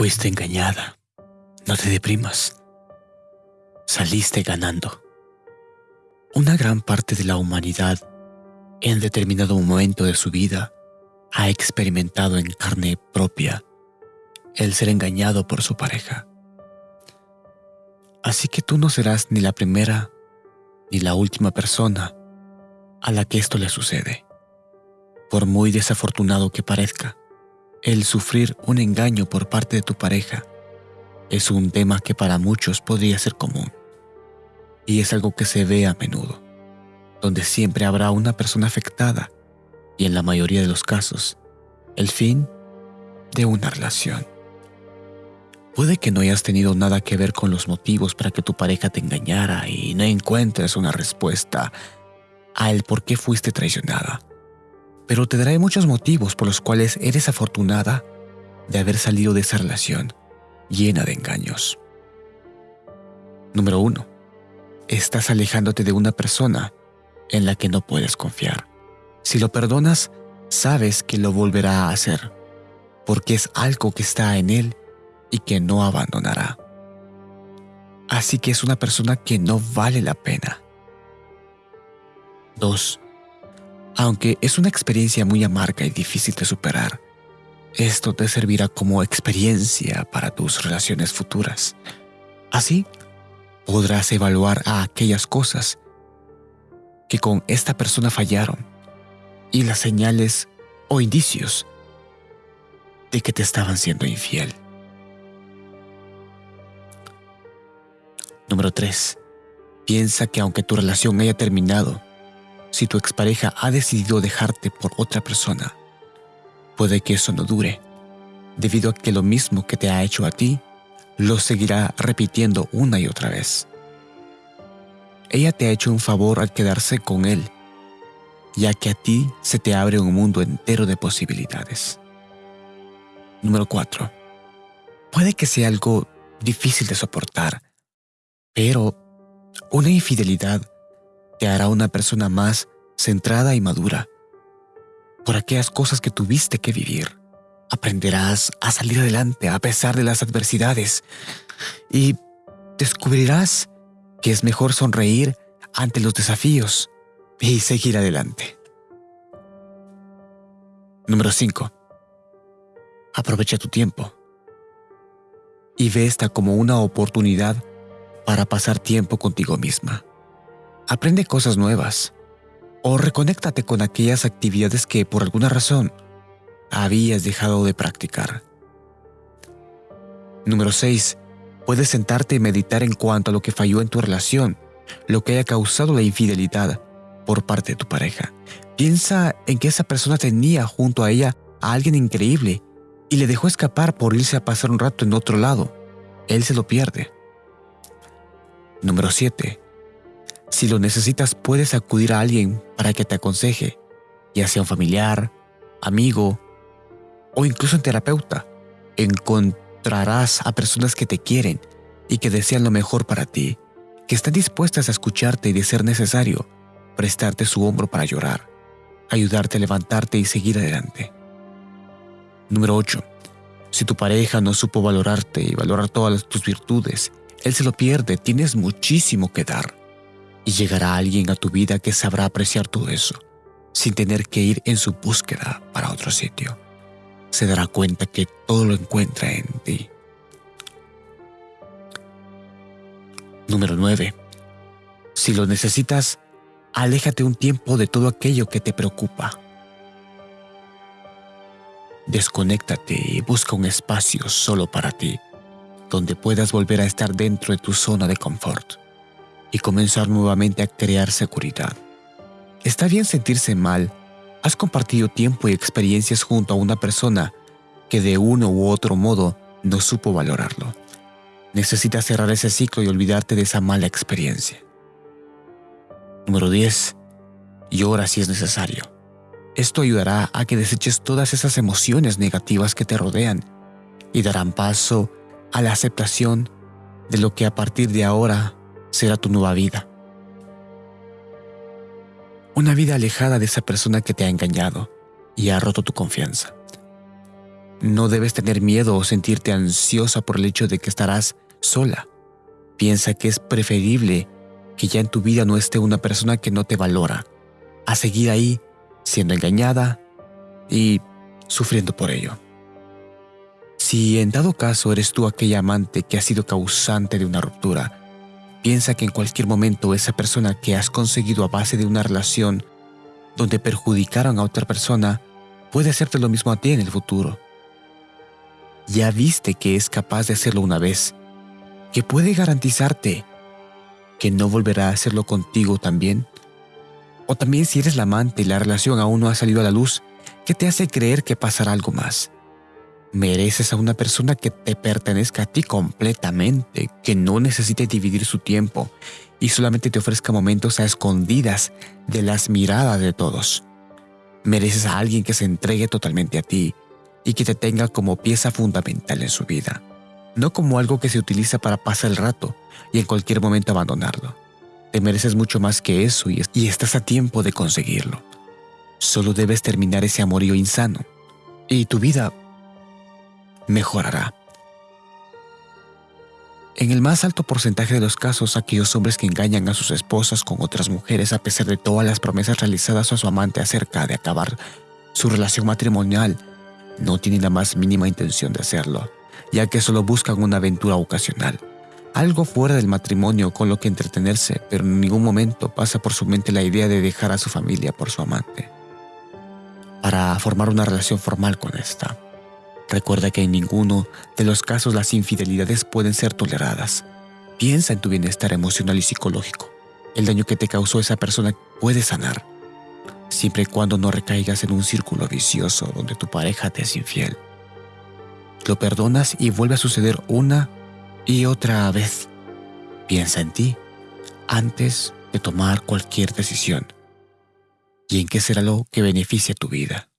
Fuiste engañada. No te deprimas. Saliste ganando. Una gran parte de la humanidad, en determinado momento de su vida, ha experimentado en carne propia el ser engañado por su pareja. Así que tú no serás ni la primera ni la última persona a la que esto le sucede. Por muy desafortunado que parezca, el sufrir un engaño por parte de tu pareja es un tema que para muchos podría ser común. Y es algo que se ve a menudo, donde siempre habrá una persona afectada y en la mayoría de los casos, el fin de una relación. Puede que no hayas tenido nada que ver con los motivos para que tu pareja te engañara y no encuentres una respuesta a el por qué fuiste traicionada. Pero te daré muchos motivos por los cuales eres afortunada de haber salido de esa relación llena de engaños. Número 1. Estás alejándote de una persona en la que no puedes confiar. Si lo perdonas, sabes que lo volverá a hacer, porque es algo que está en él y que no abandonará. Así que es una persona que no vale la pena. 2. Aunque es una experiencia muy amarga y difícil de superar, esto te servirá como experiencia para tus relaciones futuras. Así, podrás evaluar a aquellas cosas que con esta persona fallaron y las señales o indicios de que te estaban siendo infiel. Número 3. Piensa que aunque tu relación haya terminado, si tu expareja ha decidido dejarte por otra persona, puede que eso no dure, debido a que lo mismo que te ha hecho a ti, lo seguirá repitiendo una y otra vez. Ella te ha hecho un favor al quedarse con él, ya que a ti se te abre un mundo entero de posibilidades. Número 4. Puede que sea algo difícil de soportar, pero una infidelidad te hará una persona más centrada y madura. Por aquellas cosas que tuviste que vivir, aprenderás a salir adelante a pesar de las adversidades y descubrirás que es mejor sonreír ante los desafíos y seguir adelante. Número 5. Aprovecha tu tiempo y ve esta como una oportunidad para pasar tiempo contigo misma. Aprende cosas nuevas o reconéctate con aquellas actividades que por alguna razón habías dejado de practicar. Número 6. Puedes sentarte y meditar en cuanto a lo que falló en tu relación, lo que haya causado la infidelidad por parte de tu pareja. Piensa en que esa persona tenía junto a ella a alguien increíble y le dejó escapar por irse a pasar un rato en otro lado. Él se lo pierde. Número 7. Si lo necesitas, puedes acudir a alguien para que te aconseje, ya sea un familiar, amigo o incluso un terapeuta. Encontrarás a personas que te quieren y que desean lo mejor para ti, que están dispuestas a escucharte y, de ser necesario, prestarte su hombro para llorar, ayudarte a levantarte y seguir adelante. Número 8. Si tu pareja no supo valorarte y valorar todas tus virtudes él se lo pierde, tienes muchísimo que dar. Y llegará alguien a tu vida que sabrá apreciar todo eso, sin tener que ir en su búsqueda para otro sitio. Se dará cuenta que todo lo encuentra en ti. Número 9. Si lo necesitas, aléjate un tiempo de todo aquello que te preocupa. Desconéctate y busca un espacio solo para ti donde puedas volver a estar dentro de tu zona de confort y comenzar nuevamente a crear seguridad. Está bien sentirse mal. Has compartido tiempo y experiencias junto a una persona que de uno u otro modo no supo valorarlo. Necesitas cerrar ese ciclo y olvidarte de esa mala experiencia. Número 10. Llora si es necesario. Esto ayudará a que deseches todas esas emociones negativas que te rodean y darán paso a la aceptación de lo que a partir de ahora será tu nueva vida. Una vida alejada de esa persona que te ha engañado y ha roto tu confianza. No debes tener miedo o sentirte ansiosa por el hecho de que estarás sola. Piensa que es preferible que ya en tu vida no esté una persona que no te valora, a seguir ahí siendo engañada y sufriendo por ello. Si en dado caso eres tú aquella amante que ha sido causante de una ruptura, piensa que en cualquier momento esa persona que has conseguido a base de una relación donde perjudicaron a otra persona puede hacerte lo mismo a ti en el futuro. Ya viste que es capaz de hacerlo una vez, que puede garantizarte que no volverá a hacerlo contigo también. O también si eres la amante y la relación aún no ha salido a la luz, ¿qué te hace creer que pasará algo más? Mereces a una persona que te pertenezca a ti completamente, que no necesite dividir su tiempo y solamente te ofrezca momentos a escondidas de las miradas de todos. Mereces a alguien que se entregue totalmente a ti y que te tenga como pieza fundamental en su vida, no como algo que se utiliza para pasar el rato y en cualquier momento abandonarlo. Te mereces mucho más que eso y, estás a tiempo de conseguirlo. Solo debes terminar ese amorío insano y tu vida mejorará. En el más alto porcentaje de los casos, aquellos hombres que engañan a sus esposas con otras mujeres a pesar de todas las promesas realizadas a su amante acerca de acabar su relación matrimonial, no tienen la más mínima intención de hacerlo, ya que solo buscan una aventura ocasional, algo fuera del matrimonio con lo que entretenerse, pero en ningún momento pasa por su mente la idea de dejar a su familia por su amante, para formar una relación formal con esta. Recuerda que en ninguno de los casos las infidelidades pueden ser toleradas. Piensa en tu bienestar emocional y psicológico. El daño que te causó esa persona puede sanar, siempre y cuando no recaigas en un círculo vicioso donde tu pareja te es infiel. Lo perdonas y vuelve a suceder una y otra vez. Piensa en ti antes de tomar cualquier decisión y en qué será lo que beneficie tu vida.